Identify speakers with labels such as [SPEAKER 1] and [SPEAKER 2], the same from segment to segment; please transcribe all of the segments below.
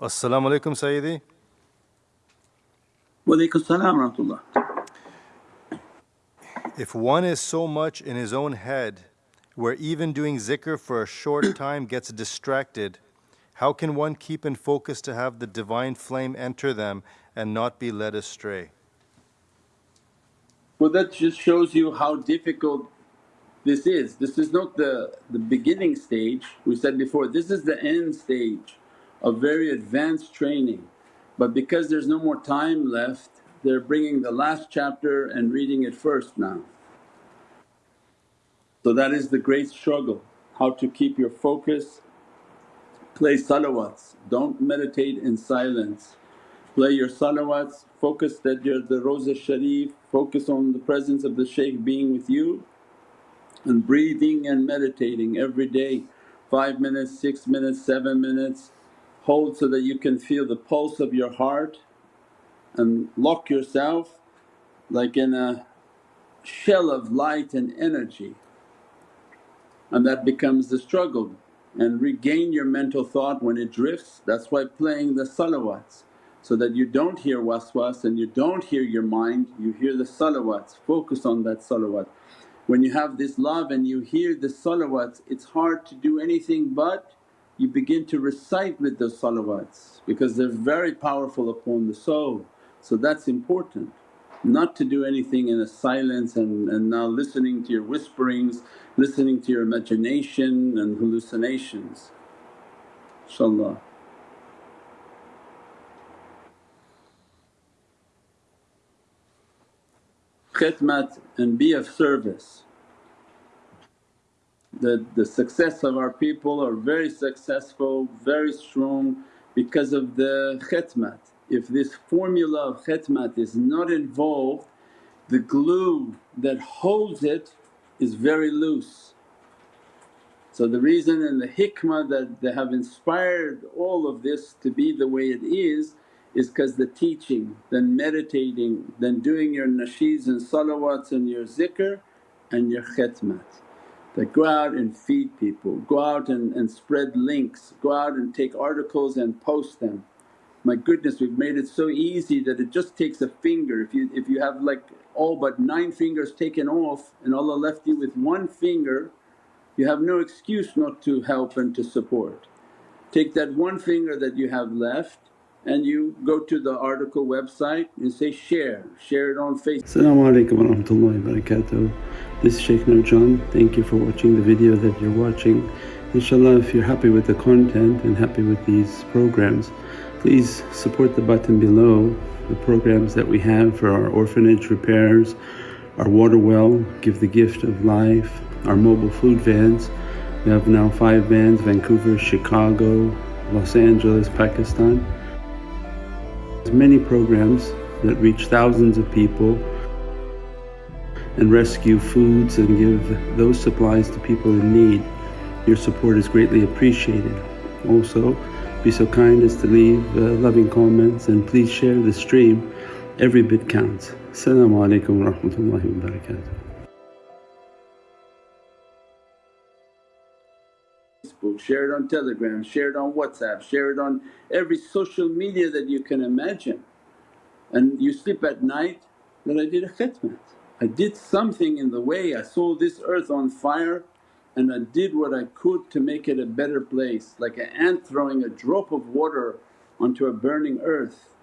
[SPEAKER 1] Assalamu alaikum, Sayyidi.
[SPEAKER 2] Walaikum salam rahmatullah.
[SPEAKER 1] If one is so much in his own head, where even doing zikr for a short time gets distracted, how can one keep in focus to have the divine flame enter them and not be led astray?
[SPEAKER 2] Well that just shows you how difficult this is. This is not the, the beginning stage, we said before, this is the end stage of very advanced training. But because there's no more time left, they're bringing the last chapter and reading it first now. So that is the great struggle, how to keep your focus, play salawats, don't meditate in silence. Play your salawats, focus that you're the Rawza Sharif, focus on the presence of the shaykh being with you and breathing and meditating every day, 5 minutes, 6 minutes, 7 minutes. Hold so that you can feel the pulse of your heart and lock yourself like in a shell of light and energy and that becomes the struggle and regain your mental thought when it drifts. That's why playing the salawats so that you don't hear waswas and you don't hear your mind, you hear the salawats, focus on that salawat. When you have this love and you hear the salawats it's hard to do anything but you begin to recite with those salawats because they're very powerful upon the soul. So that's important not to do anything in a silence and, and now listening to your whisperings, listening to your imagination and hallucinations, inshaAllah. Khidmat and be of service. The, the success of our people are very successful, very strong because of the khidmat if this formula of khidmat is not involved the glue that holds it is very loose. So the reason and the hikmah that they have inspired all of this to be the way it is is because the teaching, then meditating, then doing your nasheeds and salawats and your zikr and your khidmat. That go out and feed people, go out and, and spread links, go out and take articles and post them my goodness we've made it so easy that it just takes a finger. If you, if you have like all but nine fingers taken off and Allah left you with one finger you have no excuse not to help and to support. Take that one finger that you have left and you go to the article website and say share, share it on Facebook.
[SPEAKER 3] Assalamu alaikum wa rahmatullahi wa barakatuh. This is Shaykh Nurjan. Thank you for watching the video that you're watching. Inshallah if you're happy with the content and happy with these programs Please support the button below the programs that we have for our orphanage repairs, our water well, Give the Gift of Life, our mobile food vans. We have now five vans Vancouver, Chicago, Los Angeles, Pakistan. There's many programs that reach thousands of people and rescue foods and give those supplies to people in need. Your support is greatly appreciated. Also be so kind as to leave uh, loving comments and please share the stream, every bit counts. Assalamu alaikum wa rahmatullahi
[SPEAKER 2] Facebook, share it on Telegram, share it on WhatsApp, share it on every social media that you can imagine. And you sleep at night that I did a khidmat. I did something in the way, I saw this earth on fire and I did what I could to make it a better place like an ant throwing a drop of water onto a burning earth.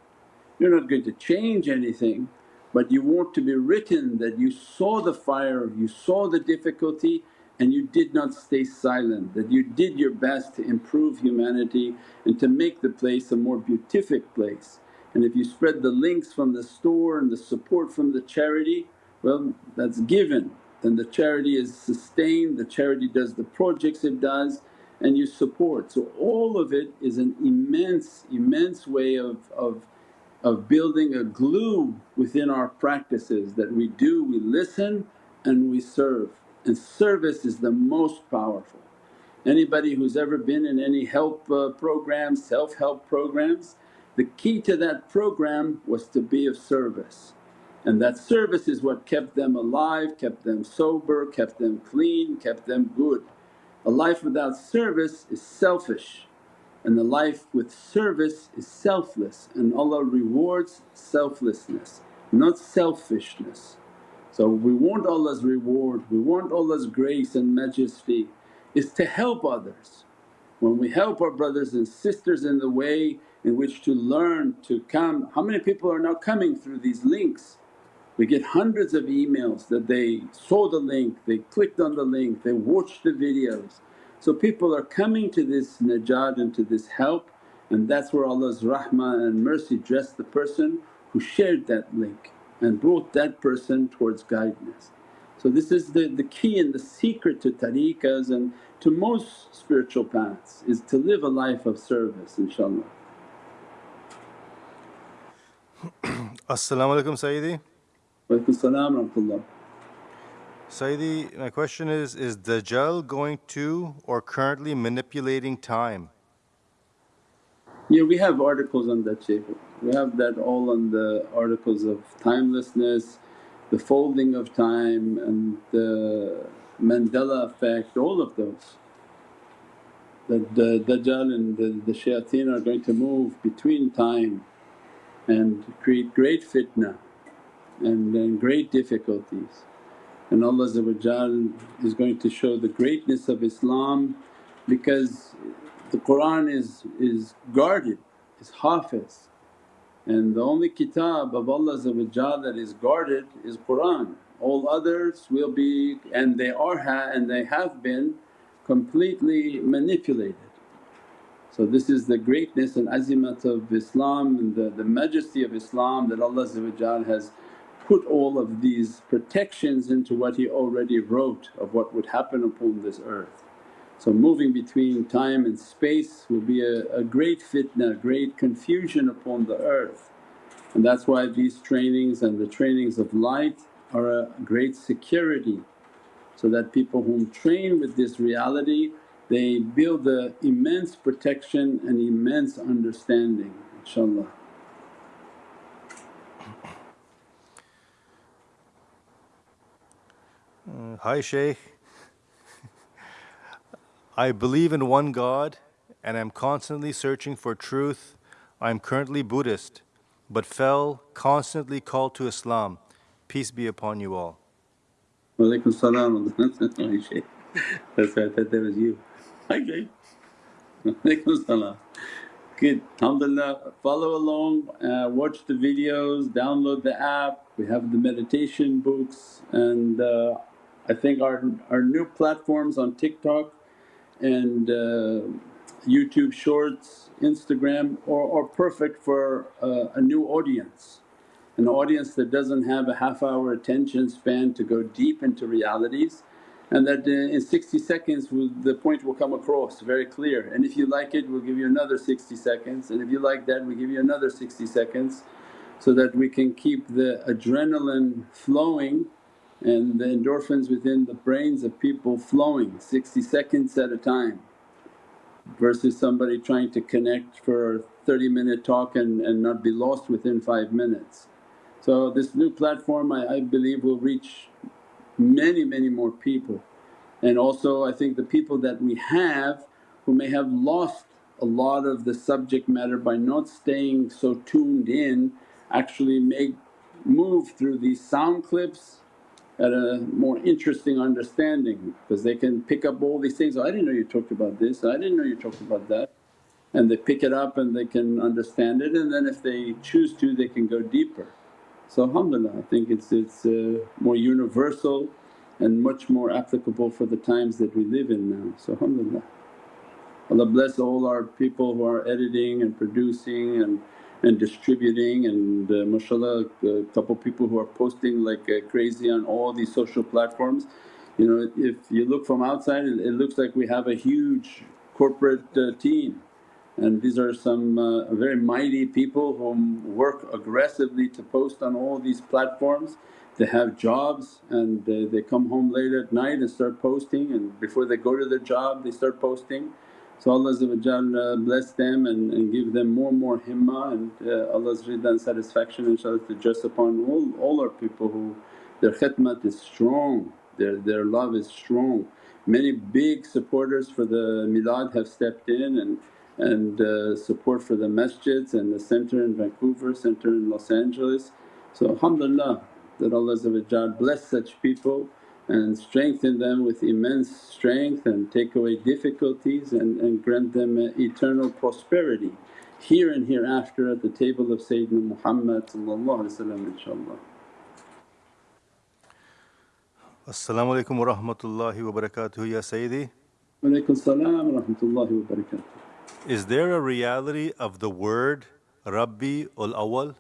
[SPEAKER 2] You're not going to change anything but you want to be written that you saw the fire, you saw the difficulty and you did not stay silent, that you did your best to improve humanity and to make the place a more beatific place. And if you spread the links from the store and the support from the charity, well that's given then the charity is sustained, the charity does the projects it does and you support. So all of it is an immense, immense way of, of, of building a glue within our practices that we do, we listen and we serve and service is the most powerful. Anybody who's ever been in any help uh, programs, self-help programs, the key to that program was to be of service. And that service is what kept them alive, kept them sober, kept them clean, kept them good. A life without service is selfish And the life with service is selfless and Allah rewards selflessness, not selfishness. So we want Allah's reward, we want Allah's grace and majesty is to help others. When we help our brothers and sisters in the way in which to learn to come, how many people are now coming through these links? We get hundreds of emails that they saw the link, they clicked on the link, they watched the videos. So people are coming to this najat and to this help and that's where Allah's rahmah and mercy dressed the person who shared that link and brought that person towards guidance. So this is the, the key and the secret to tariqas and to most spiritual paths is to live a life of service inshaAllah.
[SPEAKER 1] As-salamu alaykum Sayyidi.
[SPEAKER 2] Walaykum salam rahmatullah.
[SPEAKER 1] Sayyidi, my question is Is Dajjal going to or currently manipulating time?
[SPEAKER 2] Yeah, we have articles on that Shaykh. We have that all on the articles of timelessness, the folding of time and the Mandela effect, all of those. That the Dajjal and the, the shayateen are going to move between time and create great fitna and, and great difficulties. And Allah is going to show the greatness of Islam because the Qur'an is, is guarded, is hafiz and the only kitab of Allah that is guarded is Qur'an. All others will be and they are ha and they have been completely manipulated. So this is the greatness and azimat of Islam and the, the majesty of Islam that Allah has put all of these protections into what He already wrote of what would happen upon this earth. So moving between time and space will be a, a great fitna, great confusion upon the earth. And that's why these trainings and the trainings of light are a great security so that people whom train with this reality they build the immense protection and immense understanding inshaAllah.
[SPEAKER 1] Uh, hi Shaykh. I believe in one God and am constantly searching for truth. I am currently Buddhist but fell constantly called to Islam. Peace be upon you all.
[SPEAKER 2] Walaikum salam. That's I thought that was you. Hi Jay. Walaikum salam. Good, alhamdulillah. Follow along, uh, watch the videos, download the app. We have the meditation books and uh, I think our, our new platforms on TikTok and uh, YouTube Shorts, Instagram are, are perfect for uh, a new audience. An audience that doesn't have a half hour attention span to go deep into realities and that in 60 seconds the point will come across very clear and if you like it we'll give you another 60 seconds and if you like that we give you another 60 seconds so that we can keep the adrenaline flowing and the endorphins within the brains of people flowing 60 seconds at a time versus somebody trying to connect for a 30 minute talk and, and not be lost within 5 minutes. So this new platform I, I believe will reach many many more people and also I think the people that we have who may have lost a lot of the subject matter by not staying so tuned in actually make move through these sound clips at a more interesting understanding because they can pick up all these things, I didn't know you talked about this, I didn't know you talked about that and they pick it up and they can understand it and then if they choose to they can go deeper. So alhamdulillah I think it's, it's uh, more universal and much more applicable for the times that we live in now. So alhamdulillah. Allah bless all our people who are editing and producing and and distributing and uh, mashallah a couple people who are posting like uh, crazy on all these social platforms. You know if you look from outside it, it looks like we have a huge corporate uh, team and these are some uh, very mighty people who work aggressively to post on all these platforms. They have jobs and they, they come home late at night and start posting and before they go to their job they start posting so Allah uh, bless them and, and give them more and more himmah and uh, Allah's rida and satisfaction inshaAllah to just upon all, all our people who their khidmat is strong, their, their love is strong. Many big supporters for the milad have stepped in and and uh, support for the masjids and the center in Vancouver, center in Los Angeles. So alhamdulillah that Allah bless such people and strengthen them with immense strength and take away difficulties and, and grant them uh, eternal prosperity here and hereafter at the table of Sayyidina Muhammad inshaAllah.
[SPEAKER 1] Assalamu alaikum wa rahmatullahi wa barakatuh ya Sayyidi.
[SPEAKER 2] Wa alaykum salam wa rahmatullahi wa barakatuh.
[SPEAKER 1] Is there a reality of the word Rabbi ul Awwal?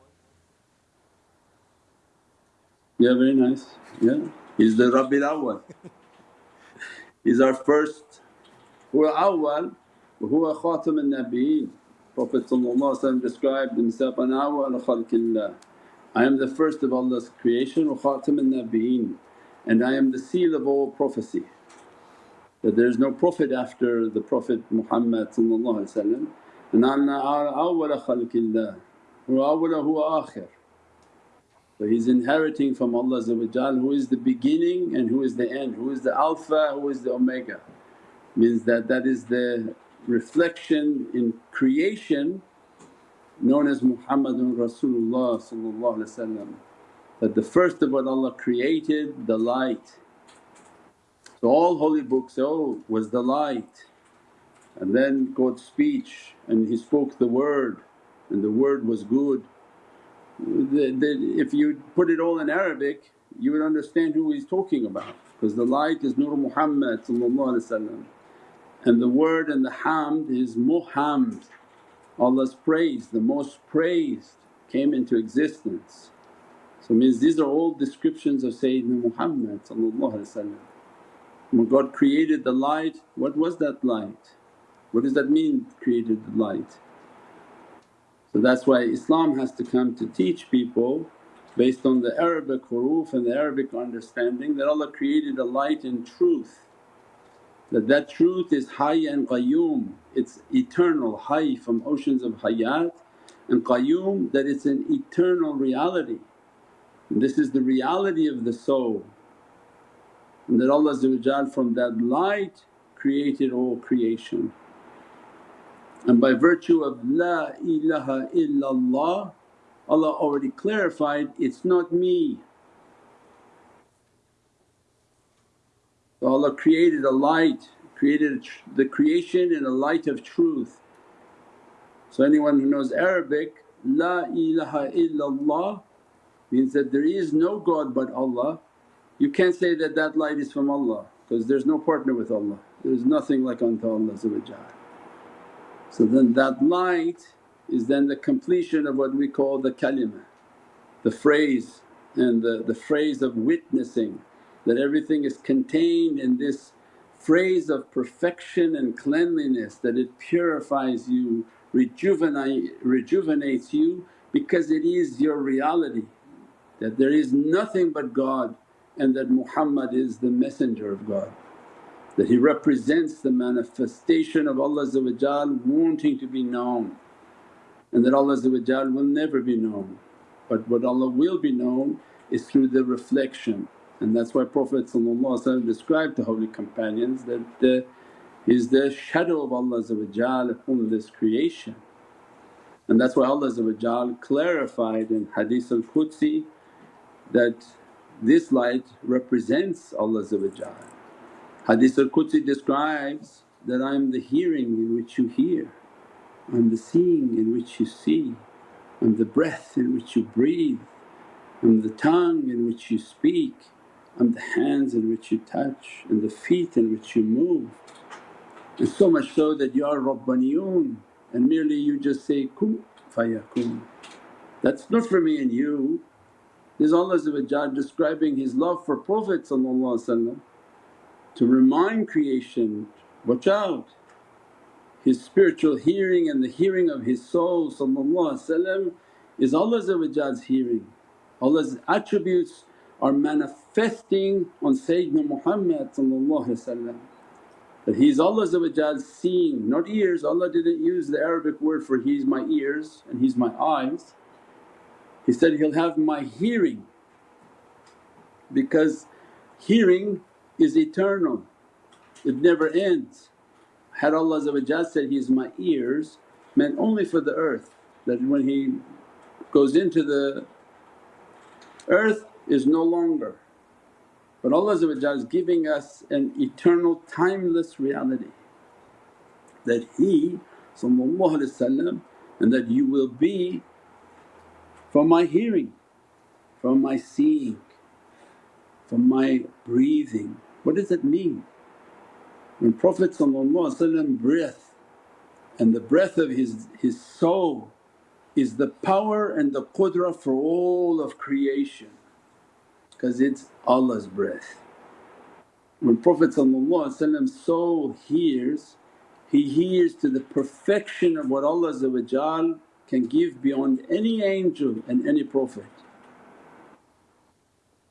[SPEAKER 2] Yeah, very nice. Yeah, he's the Rabbil Awwal. he's our first. Huwa awwal wa huwa khatam al-nabiyeen. Prophet described himself, An awwal khalqillah. I am the first of Allah's creation wa khatam al-nabiyeen and I am the seal of all prophecy. That there is no Prophet after the Prophet Muhammad and anna awwala khalqillah wa awwala huwa akhir. So he's inheriting from Allah who is the beginning and who is the end, who is the alpha, who is the omega. Means that that is the reflection in creation known as Muhammadun Rasulullah that the first of what Allah created the light. So all holy books, oh was the light and then God's speech and He spoke the word and the word was good the, if you put it all in Arabic you would understand who he's talking about because the light is Nur Muhammad and the word and the hamd is Muhammad, Allah's praise, the most praised came into existence. So means these are all descriptions of Sayyidina Muhammad When God created the light, what was that light? What does that mean created the light? So that's why Islam has to come to teach people based on the Arabic huruf and the Arabic understanding that Allah created a light in truth. That that truth is hayy and qayyum, it's eternal, hayy from oceans of hayat and qayyum that it's an eternal reality. And this is the reality of the soul and that Allah from that light created all creation. And by virtue of La ilaha illallah Allah already clarified, it's not me. So Allah created a light, created the creation in a light of truth. So anyone who knows Arabic, La ilaha illallah means that there is no God but Allah. You can't say that that light is from Allah because there's no partner with Allah, there's nothing like unto Allah so then that light is then the completion of what we call the kalima, the phrase and the, the phrase of witnessing that everything is contained in this phrase of perfection and cleanliness that it purifies you, rejuvenate, rejuvenates you because it is your reality that there is nothing but God and that Muhammad is the messenger of God that he represents the manifestation of Allah wanting to be known and that Allah will never be known. But what Allah will be known is through the reflection and that's why Prophet described the holy companions that the, the shadow of Allah upon this creation. And that's why Allah clarified in Hadith al-Qudsi that this light represents Allah Hadith al-Qudsi describes that, I am the hearing in which you hear, I'm the seeing in which you see, I'm the breath in which you breathe, I'm the tongue in which you speak, I'm the hands in which you touch and the feet in which you move. And so much so that you are Rabbaniyun and merely you just say, kun fayakun. That's not for me and you. This Allah describing His love for Prophet to remind creation, watch out. His spiritual hearing and the hearing of His soul is Allah's hearing. Allah's attributes are manifesting on Sayyidina Muhammad that He's Allah's seeing, not ears. Allah didn't use the Arabic word for He's my ears and He's my eyes. He said, He'll have my hearing because hearing is eternal, it never ends. had Allah said, He is my ears meant only for the earth that when He goes into the earth is no longer. But Allah is giving us an eternal timeless reality that He and that you will be from my hearing, from my seeing, from my breathing. What does it mean? When Prophet breath and the breath of his, his soul is the power and the qudra for all of creation because it's Allah's breath. When Prophet soul hears, he hears to the perfection of what Allah can give beyond any angel and any prophet.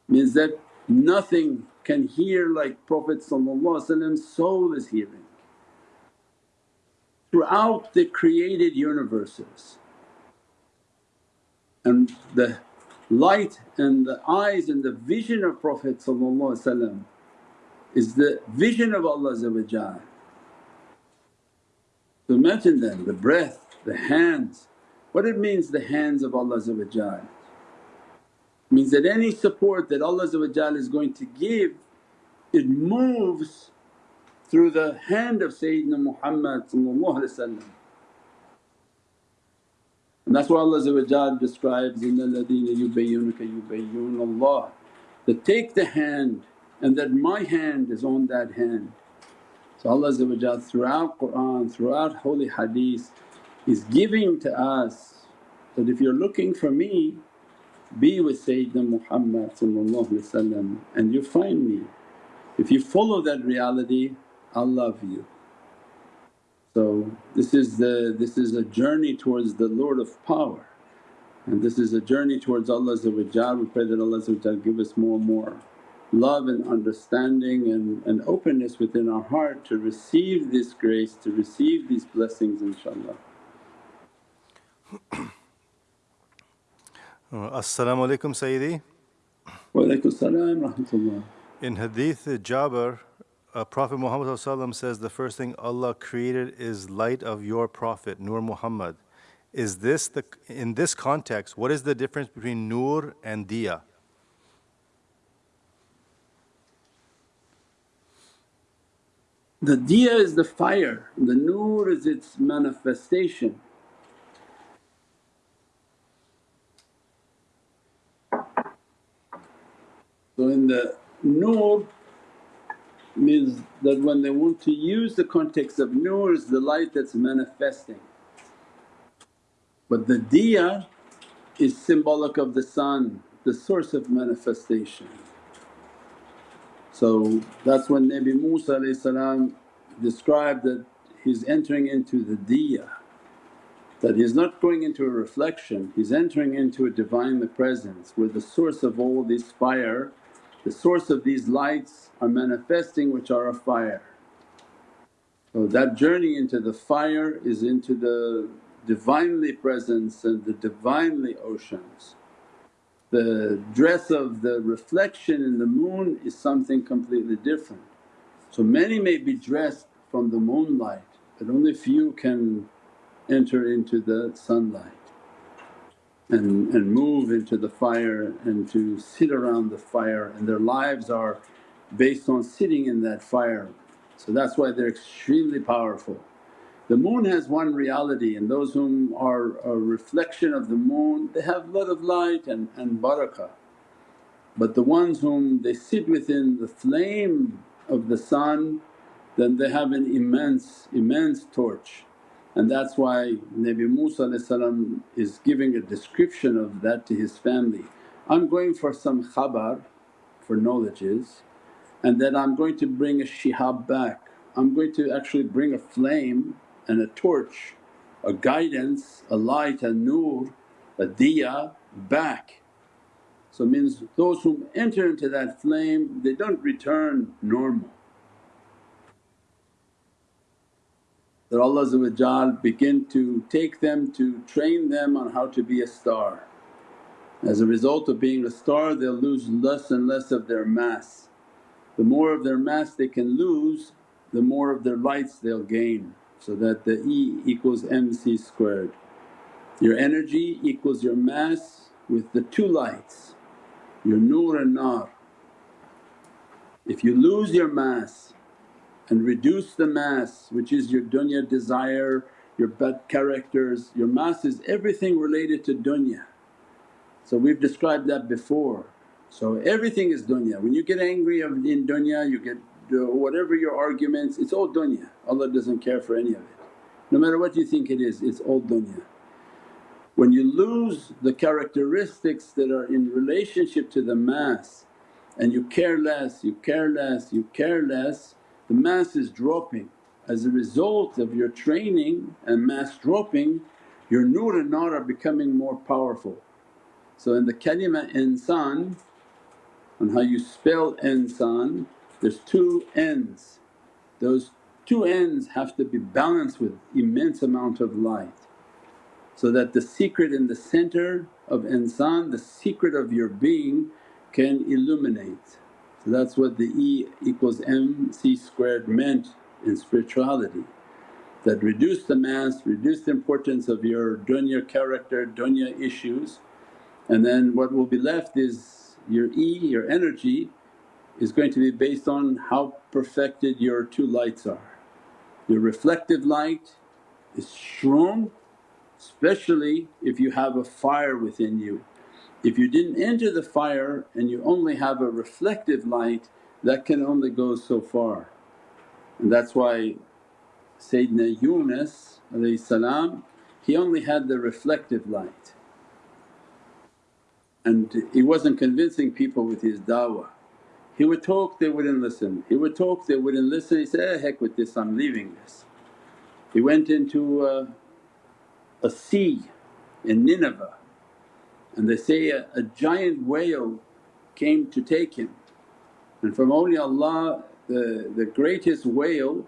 [SPEAKER 2] Means that nothing can hear like Prophet soul is hearing. Throughout the created universes and the light and the eyes and the vision of Prophet is the vision of Allah So imagine then the breath, the hands, what it means the hands of Allah means that any support that Allah is going to give it moves through the hand of Sayyidina Muhammad and that's why Allah describes, إِنَّ الَّذِينَ يُبَيِّنُكَ يُبَيِّنُ اللَّهِ that take the hand and that my hand is on that hand. So Allah throughout Qur'an, throughout holy hadith is giving to us that if you're looking for me be with Sayyidina Muhammad and you find me. If you follow that reality I'll love you. So this is the this is a journey towards the Lord of power and this is a journey towards Allah We pray that Allah give us more and more love and understanding and, and openness within our heart to receive this grace, to receive these blessings inshaAllah.
[SPEAKER 1] As-salamu alaykum Sayyidi.
[SPEAKER 2] Wa alaykum salam rahmatullah.
[SPEAKER 1] In Hadith Jabir uh, Prophet Muhammad says the first thing Allah created is light of your Prophet Nur Muhammad. Is this the, in this context, what is the difference between Nur and Diya?
[SPEAKER 2] The Diya is the fire, the Nur is its manifestation. So in the Nur means that when they want to use the context of nur is the light that's manifesting. But the diya is symbolic of the sun, the source of manifestation. So that's when Nabi Musa described that he's entering into the diya, that he's not going into a reflection, he's entering into a Divinely Presence where the source of all this fire the source of these lights are manifesting which are a fire. So that journey into the fire is into the Divinely Presence and the Divinely Oceans. The dress of the reflection in the moon is something completely different. So many may be dressed from the moonlight but only few can enter into the sunlight and, and move into the fire and to sit around the fire and their lives are based on sitting in that fire. So that's why they're extremely powerful. The moon has one reality and those whom are a reflection of the moon they have a lot of light and, and barakah. But the ones whom they sit within the flame of the sun then they have an immense, immense torch and that's why Nabi Musa is giving a description of that to his family. I'm going for some khabar, for knowledges and then I'm going to bring a shihab back. I'm going to actually bring a flame and a torch, a guidance, a light, a nur, a diya back. So means those who enter into that flame they don't return normal that Allah begin to take them to train them on how to be a star. As a result of being a star they'll lose less and less of their mass. The more of their mass they can lose the more of their lights they'll gain so that the E equals mc squared. Your energy equals your mass with the two lights, your nur and nar. If you lose your mass and reduce the mass which is your dunya desire, your bad characters, your mass is everything related to dunya. So we've described that before. So everything is dunya. When you get angry of in dunya, you get uh, whatever your arguments, it's all dunya. Allah doesn't care for any of it. No matter what you think it is, it's all dunya. When you lose the characteristics that are in relationship to the mass and you care less, you care less, you care less, the mass is dropping. As a result of your training and mass dropping, your nur and nar are becoming more powerful. So in the kalima insan on how you spell insan, there's two ends. Those two ends have to be balanced with immense amount of light so that the secret in the center of insan, the secret of your being can illuminate. So that's what the E equals mc squared meant in spirituality that reduce the mass, reduce the importance of your dunya character, dunya issues and then what will be left is your E, your energy is going to be based on how perfected your two lights are. Your reflective light is strong especially if you have a fire within you. If you didn't enter the fire and you only have a reflective light that can only go so far. And that's why Sayyidina Yunus he only had the reflective light and he wasn't convincing people with his da'wah. He would talk, they wouldn't listen. He would talk, they wouldn't listen. He said, eh, heck with this, I'm leaving this. He went into a, a sea in Nineveh and they say a, a giant whale came to take him. And from awliyaullah the, the greatest whale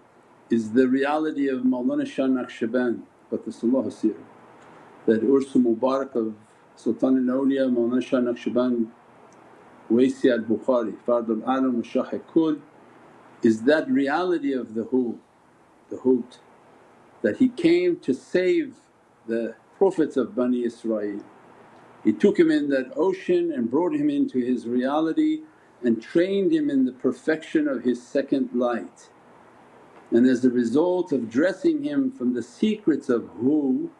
[SPEAKER 2] is the reality of Mawlana Shah Naqshband Qaddasallahu Sirah that Urs Mubarak of Sultan al-Awliya Mawlana Shah Naqshband Waisi al-Bukhari Fardul Alam wa Shah is that reality of the who, the hoot that he came to save the Prophets of Bani Israel. He took him in that ocean and brought him into his reality and trained him in the perfection of his second light. And as a result of dressing him from the secrets of who,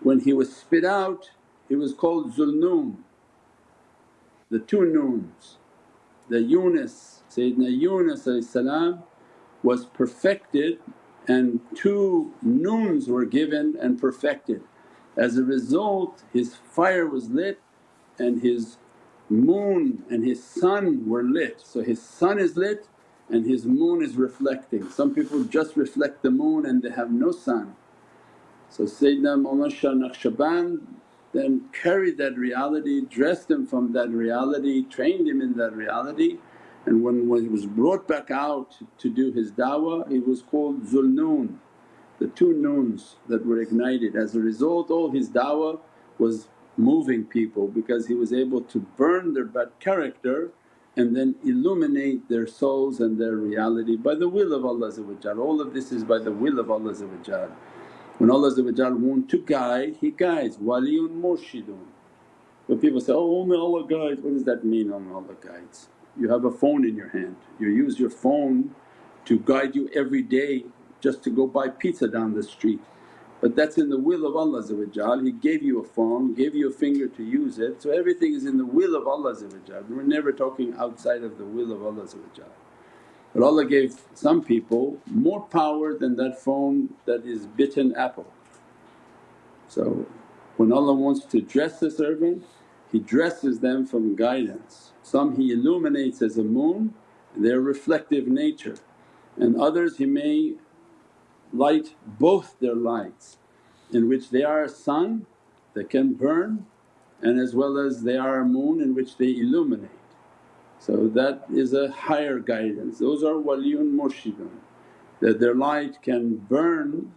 [SPEAKER 2] when he was spit out he was called Zulnoon, the two noons. The Yunus, Sayyidina Yunus was perfected and two noons were given and perfected. As a result his fire was lit and his moon and his sun were lit. So his sun is lit and his moon is reflecting. Some people just reflect the moon and they have no sun. So Sayyidina Mawlana Shah Naqshband then carried that reality, dressed him from that reality, trained him in that reality and when, when he was brought back out to do his da'wah he was called Zulnoon, the two noons that were ignited. As a result all his da'wah was moving people because he was able to burn their bad character and then illuminate their souls and their reality by the will of Allah All of this is by the will of Allah when Allah want to guide, He guides, waliyun murshidun. When people say, oh only Allah guides, what does that mean only Allah guides? You have a phone in your hand, you use your phone to guide you every day just to go buy pizza down the street. But that's in the will of Allah He gave you a phone, gave you a finger to use it, so everything is in the will of Allah We're never talking outside of the will of Allah but Allah gave some people more power than that phone that is bitten apple. So when Allah wants to dress the servant He dresses them from guidance. Some He illuminates as a moon, their reflective nature and others He may light both their lights in which they are a sun that can burn and as well as they are a moon in which they illuminate. So that is a higher guidance, those are waliyun murshidun that their light can burn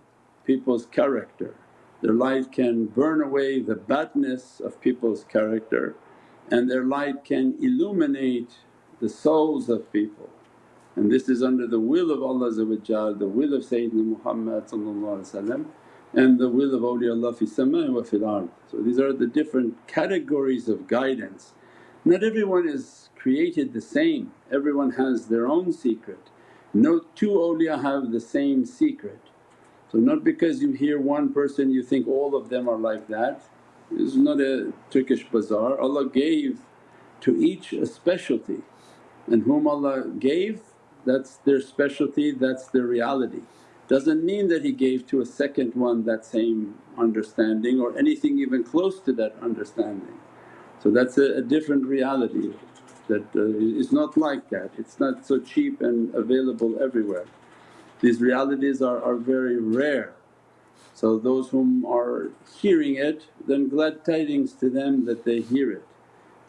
[SPEAKER 2] people's character, their light can burn away the badness of people's character and their light can illuminate the souls of people. And this is under the will of Allah the will of Sayyidina Muhammad and the will of awliyaullah fi sama wa fil ard. So these are the different categories of guidance. Not everyone is created the same, everyone has their own secret. No two awliya have the same secret. So not because you hear one person you think all of them are like that. This is not a Turkish bazaar. Allah gave to each a specialty and whom Allah gave that's their specialty, that's their reality. Doesn't mean that He gave to a second one that same understanding or anything even close to that understanding. So that's a, a different reality that uh, is not like that, it's not so cheap and available everywhere. These realities are, are very rare. So those whom are hearing it then glad tidings to them that they hear it.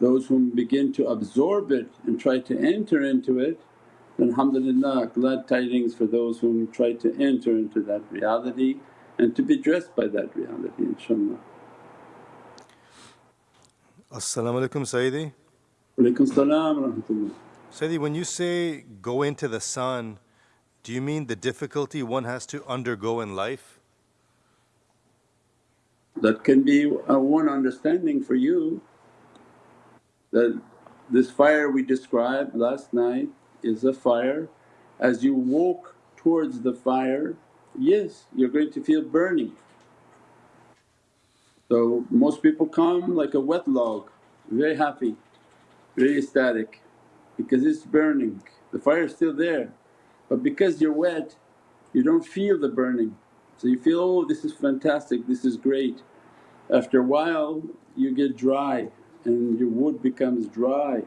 [SPEAKER 2] Those whom begin to absorb it and try to enter into it alhamdulillah glad tidings for those whom try to enter into that reality and to be dressed by that reality inshaAllah.
[SPEAKER 1] As-salamu alaykum Sayyidi.
[SPEAKER 2] Walaykum salam rahmatullah.
[SPEAKER 1] Sayyidi, when you say go into the sun, do you mean the difficulty one has to undergo in life?
[SPEAKER 2] That can be a one understanding for you that this fire we described last night is a fire. As you walk towards the fire, yes, you're going to feel burning. So most people come like a wet log, very happy, very ecstatic because it's burning, the fire is still there. But because you're wet, you don't feel the burning. So you feel, oh this is fantastic, this is great. After a while you get dry and your wood becomes dry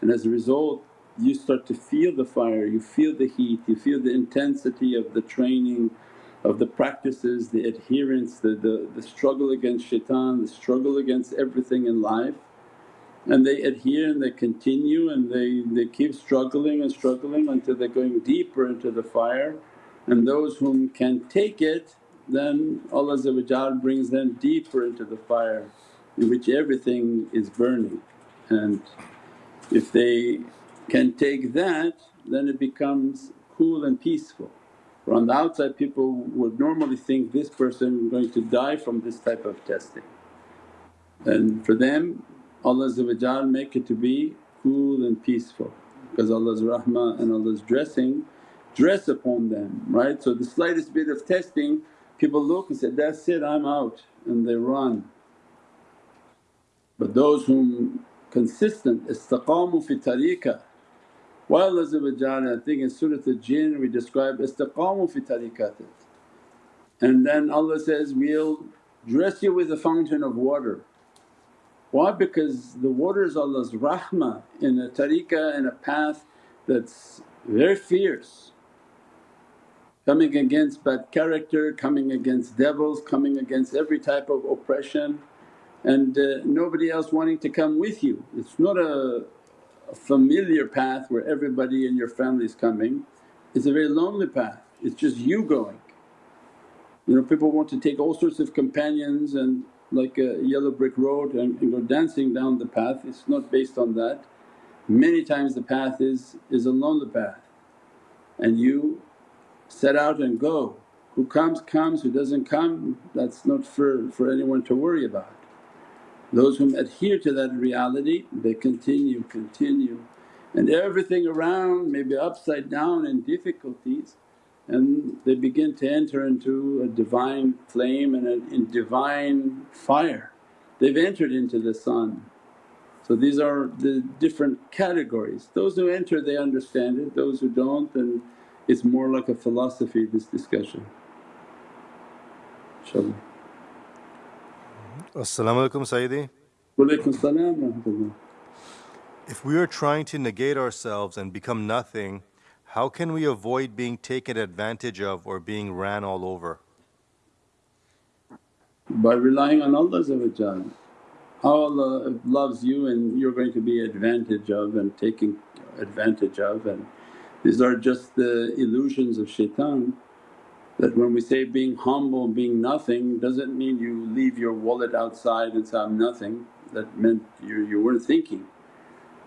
[SPEAKER 2] and as a result you start to feel the fire, you feel the heat, you feel the intensity of the training, of the practices, the adherence, the, the, the struggle against shaitan, the struggle against everything in life. And they adhere and they continue and they, they keep struggling and struggling until they're going deeper into the fire. And those whom can take it then Allah brings them deeper into the fire in which everything is burning. And if they can take that then it becomes cool and peaceful. For on the outside people would normally think this person is going to die from this type of testing. And for them Allah make it to be cool and peaceful because Allah's rahmah and Allah's dressing dress upon them, right? So the slightest bit of testing people look and say, that's it I'm out and they run. But those whom consistent istaqamu fi tariqah why Allah I think in Surat al-Jinn we describe istiqamu fi tariqatik and then Allah says, we'll dress you with a fountain of water. Why? Because the water is Allah's rahmah in a tariqah in a path that's very fierce coming against bad character, coming against devils, coming against every type of oppression and uh, nobody else wanting to come with you. It's not a familiar path where everybody in your family is coming, it's a very lonely path, it's just you going. You know people want to take all sorts of companions and like a yellow brick road and, and go dancing down the path, it's not based on that. Many times the path is, is a lonely path and you set out and go. Who comes comes, who doesn't come that's not for, for anyone to worry about. Those whom adhere to that reality they continue, continue and everything around may be upside down in difficulties and they begin to enter into a divine flame and a in divine fire. They've entered into the sun. So these are the different categories. Those who enter they understand it, those who don't then it's more like a philosophy this discussion. InshaAllah.
[SPEAKER 1] As-salamu alaykum Sayyidi.
[SPEAKER 2] Salam.
[SPEAKER 1] If we are trying to negate ourselves and become nothing, how can we avoid being taken advantage of or being ran all over?
[SPEAKER 2] By relying on Allah how Allah loves you and you're going to be advantage of and taking advantage of and these are just the illusions of shaitan that when we say being humble, being nothing doesn't mean you leave your wallet outside and say, I'm nothing, that meant you, you weren't thinking.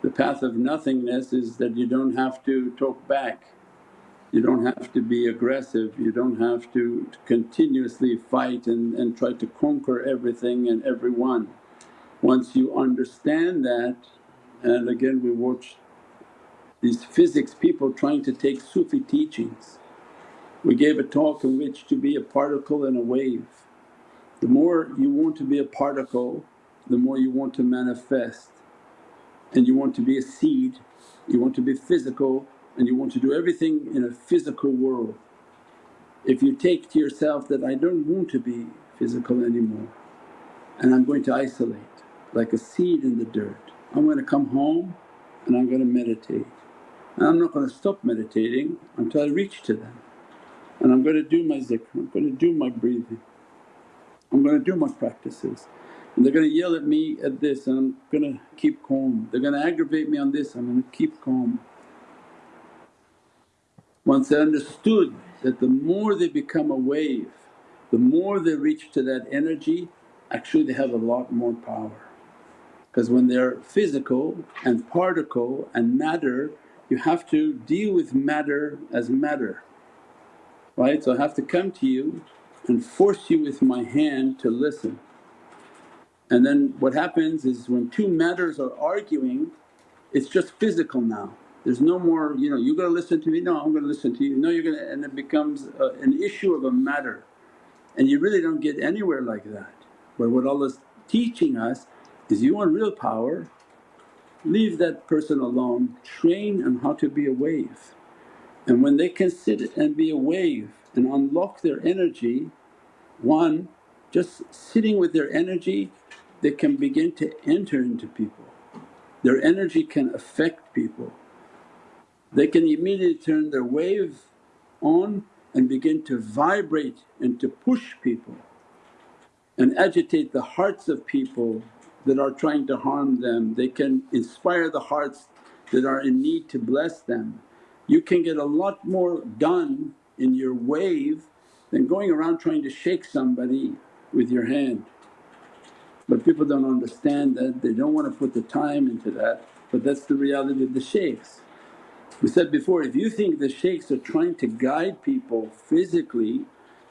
[SPEAKER 2] The path of nothingness is that you don't have to talk back, you don't have to be aggressive, you don't have to continuously fight and, and try to conquer everything and everyone. Once you understand that and again we watch these physics people trying to take Sufi teachings. We gave a talk in which to be a particle and a wave. The more you want to be a particle, the more you want to manifest and you want to be a seed, you want to be physical and you want to do everything in a physical world. If you take to yourself that, I don't want to be physical anymore and I'm going to isolate like a seed in the dirt. I'm going to come home and I'm going to meditate and I'm not going to stop meditating until I reach to them and I'm going to do my zikr, I'm going to do my breathing, I'm going to do my practices. And they're going to yell at me at this and I'm going to keep calm, they're going to aggravate me on this, I'm going to keep calm. Once they understood that the more they become a wave, the more they reach to that energy, actually they have a lot more power. Because when they're physical and particle and matter, you have to deal with matter as matter, right? So I have to come to you and force you with my hand to listen. And then what happens is when two matters are arguing, it's just physical now. There's no more, you know, you gotta listen to me, no I'm gonna listen to you, no you're gonna… and it becomes a, an issue of a matter and you really don't get anywhere like that. But what Allah's teaching us is you want real power, leave that person alone, train on how to be a wave. And when they can sit and be a wave and unlock their energy, one, just sitting with their energy they can begin to enter into people. Their energy can affect people. They can immediately turn their wave on and begin to vibrate and to push people and agitate the hearts of people that are trying to harm them. They can inspire the hearts that are in need to bless them. You can get a lot more done in your wave than going around trying to shake somebody with your hand. But people don't understand that, they don't want to put the time into that but that's the reality of the shaykhs. We said before, if you think the shaykhs are trying to guide people physically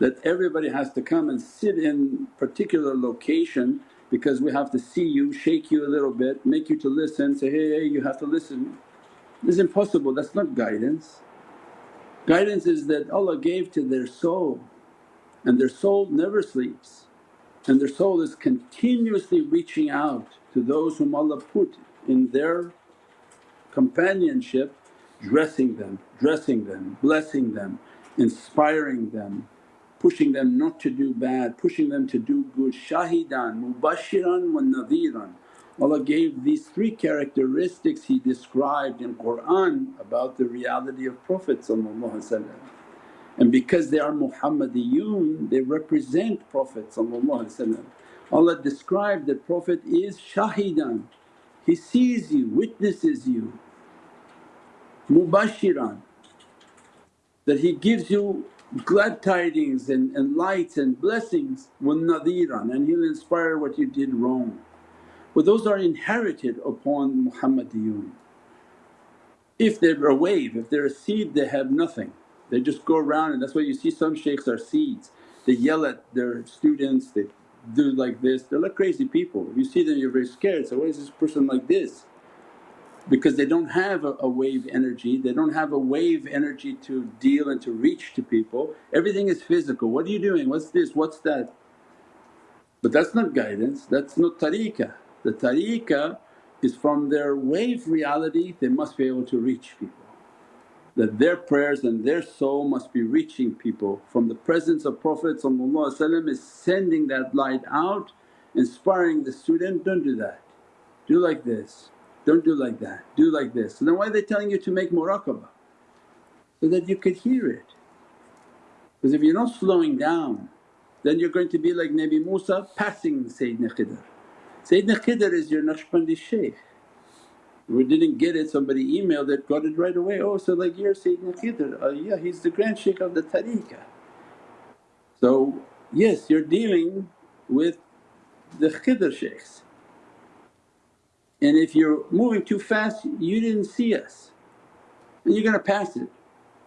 [SPEAKER 2] that everybody has to come and sit in particular location because we have to see you, shake you a little bit, make you to listen, say, hey, hey you have to listen. It's impossible, that's not guidance. Guidance is that Allah gave to their soul and their soul never sleeps and their soul is continuously reaching out to those whom Allah put in their companionship, dressing them, dressing them, blessing them, inspiring them, pushing them not to do bad, pushing them to do good. Shahidan, mubashiran wa nadhiran. Allah gave these three characteristics He described in Qur'an about the reality of Prophet and because they are Muhammadiyun they represent Prophet Allah described that Prophet is shahidan, he sees you, witnesses you, mubashiran. That he gives you glad tidings and, and lights and blessings wa nadhiran and he'll inspire what you did wrong. But those are inherited upon Muhammadiyun. If they're a wave, if they're a seed they have nothing. They just go around and that's why you see some shaykhs are seeds. They yell at their students, they do like this, they're like crazy people. You see them you're very scared, so why is this person like this? Because they don't have a, a wave energy, they don't have a wave energy to deal and to reach to people. Everything is physical, what are you doing? What's this? What's that? But that's not guidance, that's not tariqah. The tariqah is from their wave reality they must be able to reach people that their prayers and their soul must be reaching people. From the presence of Prophet is sending that light out, inspiring the student, don't do that, do like this, don't do like that, do like this. So then why are they telling you to make muraqabah? So that you could hear it. Because if you're not slowing down then you're going to be like Nabi Musa passing Sayyidina Khidr. Sayyidina Khidr is your Naqshbandi shaykh we didn't get it, somebody emailed it, got it right away, oh so like you're Sayyidina Khidr, uh, yeah he's the grand shaykh of the tariqah. So yes you're dealing with the Khidr shaykhs. And if you're moving too fast, you didn't see us and you're gonna pass it. And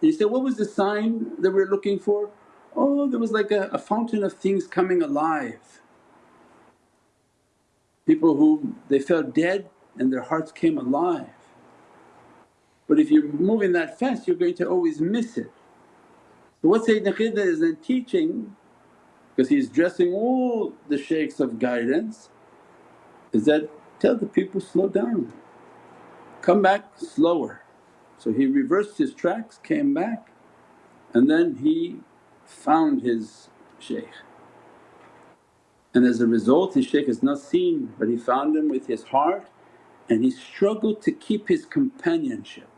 [SPEAKER 2] you say, what was the sign that we're looking for? Oh, there was like a, a fountain of things coming alive. People who they felt dead and their hearts came alive. But if you're moving that fast you're going to always miss it. So what Sayyidina Khidr is then teaching because he's dressing all the shaykhs of guidance is that tell the people slow down, come back slower. So he reversed his tracks, came back and then he found his shaykh. And as a result his shaykh is not seen but he found him with his heart and he struggled to keep his companionship.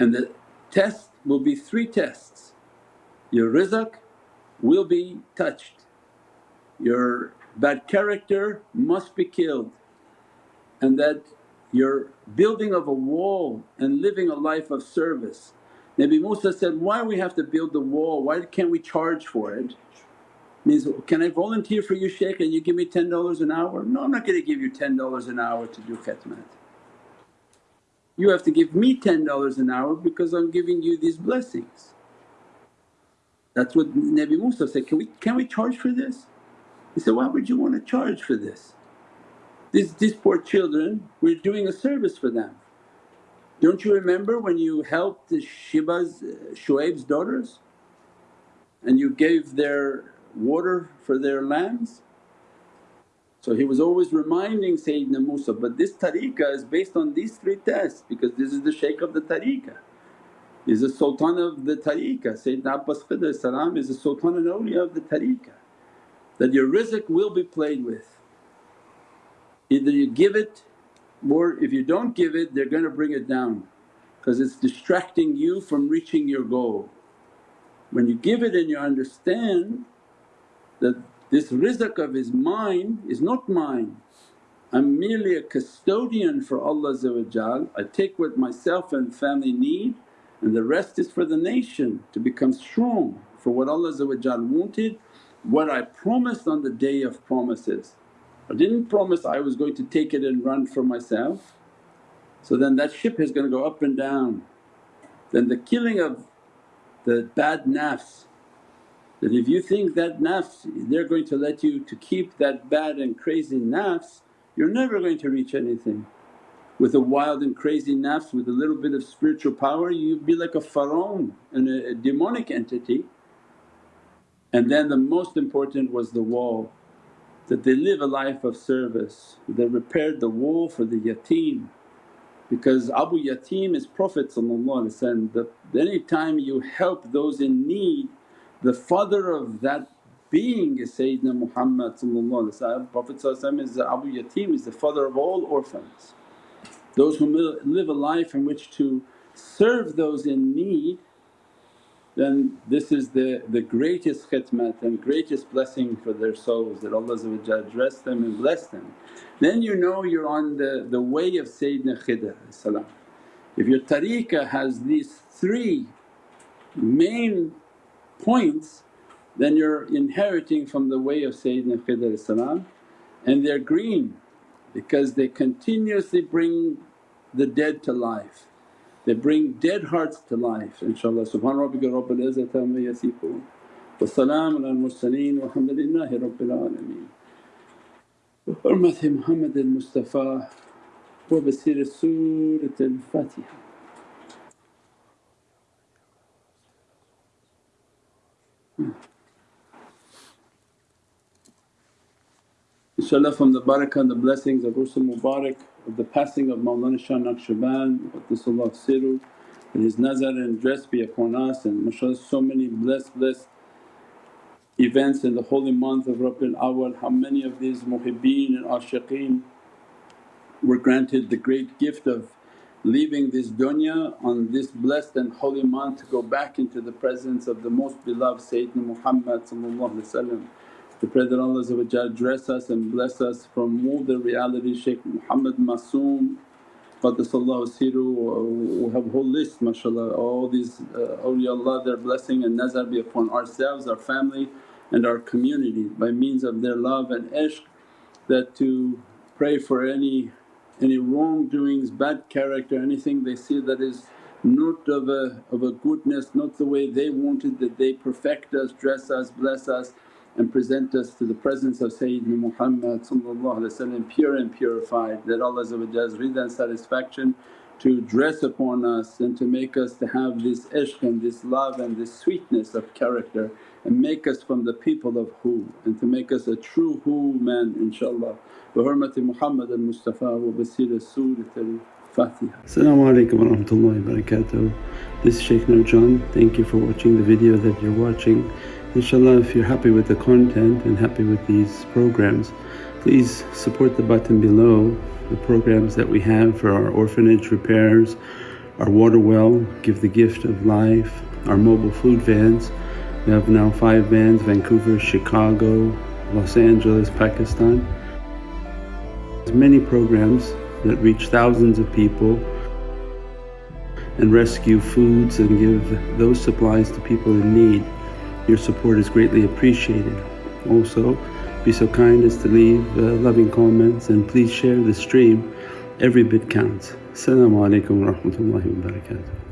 [SPEAKER 2] And the test will be three tests your rizq will be touched, your bad character must be killed, and that your building of a wall and living a life of service. Nabi Musa said, why we have to build the wall, why can't we charge for it? Means, can I volunteer for you shaykh and you give me $10 an hour? No I'm not going to give you $10 an hour to do khatmat. You have to give me $10 an hour because I'm giving you these blessings. That's what Nabi Musa said, can we, can we charge for this? He said, why would you want to charge for this? These, these poor children, we're doing a service for them. Don't you remember when you helped the Shiba's, uh, Shuaib's daughters and you gave their water for their lambs? So he was always reminding Sayyidina Musa, but this tariqah is based on these three tests because this is the shaykh of the tariqah. He's the sultan of the tariqah, Sayyidina Abbas Khidr salam is the sultan and awliya of the tariqah. That your rizq will be played with. Either you give it or if you don't give it they're going to bring it down because it's distracting you from reaching your goal. When you give it and you understand that this rizq of is mine is not mine, I'm merely a custodian for Allah I take what myself and family need and the rest is for the nation to become strong for what Allah wanted, what I promised on the day of promises. I didn't promise I was going to take it and run for myself. So then that ship is going to go up and down. Then the killing of the bad nafs that if you think that nafs they're going to let you to keep that bad and crazy nafs you're never going to reach anything. With a wild and crazy nafs with a little bit of spiritual power you'd be like a pharaoh and a, demonic entity. And then the most important was the wall that they live a life of service. They repaired the wall for the yatim because Abu Yatim is Prophet that any time you help those in need the father of that being is Sayyidina Muhammad Prophet is Abu Yatim is the father of all orphans. Those who live a life in which to serve those in need then this is the, the greatest khidmat and greatest blessing for their souls that Allah dress them and bless them. Then you know you're on the, the way of Sayyidina Khidr If your tariqah has these three main points then you're inheriting from the way of Sayyidina Khidr and they're green because they continuously bring the dead to life. They bring dead hearts to life inshaAllah. Subhana rabbika rabbil izzati amma yasifoon wa salaamun al mursaleen walhamdulillahi rabbil alameen. بحرمة محمد المصطفى وبسير سورة الفاتحة Inshallah from the barakah and the blessings of Ursul Mubarak of the passing of Mawlana Shah Naqshband Qaddasallahu Siru and his nazar and dress be upon us and mashallah so many blessed blessed events in the holy month of Rabiul Awwal. How many of these muhibbeen and ashiqeen were granted the great gift of leaving this dunya on this blessed and holy month to go back into the presence of the most beloved Sayyidina Muhammad to pray that Allah dress us and bless us from all the reality Shaykh Muhammad Masoom Qaddasallahu Siru we have a whole list mashallah. All these uh, awliyaullah their blessing and nazar be upon ourselves, our family and our community by means of their love and ishq that to
[SPEAKER 4] pray for any any wrongdoings, bad character, anything they see that is not of a, of a goodness, not the way they wanted that they perfect us, dress us, bless us and present us to the presence of Sayyidina Muhammad pure and purified that Allah's rida and satisfaction to dress upon us and to make us to have this ishq and this love and this sweetness of character and make us from the people of who and to make us a true who man inshaAllah. Bi hurmati Muhammad al-Mustafa wa basira Surat al-Fatiha.
[SPEAKER 2] Assalamu alaikum wa rahmatullahi wa barakatuh. This is Shaykh Nurjan. Thank you for watching the video that you're watching. Inshallah if you're happy with the content and happy with these programs please support the button below the programs that we have for our orphanage repairs, our water well, Give the Gift of Life, our mobile food vans. We have now five vans Vancouver, Chicago, Los Angeles, Pakistan. There's many programs that reach thousands of people and rescue foods and give those supplies to people in need. Your support is greatly appreciated. Also, be so kind as to leave uh, loving comments and please share the stream. Every bit counts. Assalamu alaikum wa barakatuh.